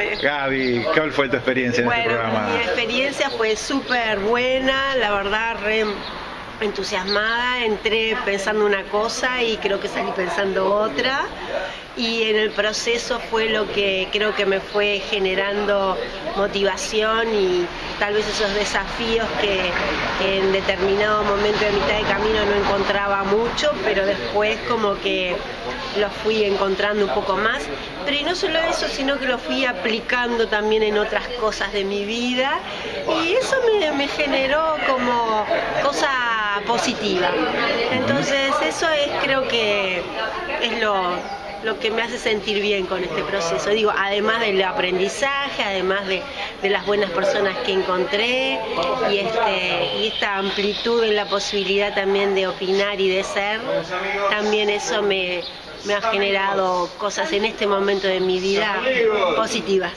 Gaby, ¿cuál fue tu experiencia en este programa? Mi experiencia fue súper buena, la verdad, re entusiasmada, entré pensando una cosa y creo que salí pensando otra y en el proceso fue lo que creo que me fue generando motivación y tal vez esos desafíos que, en determinado momento de mitad de camino no encontraba mucho, pero después como que los fui encontrando un poco más. Pero y no solo eso, sino que lo fui aplicando también en otras cosas de mi vida y eso me, me generó como cosa positiva. Entonces eso es creo que es lo, lo que me hace sentir bien con este proceso. Digo, además del aprendizaje, además de, las buenas personas que encontré y, este, y esta amplitud en la posibilidad también de opinar y de ser, también eso me, me ha generado cosas en este momento de mi vida positivas.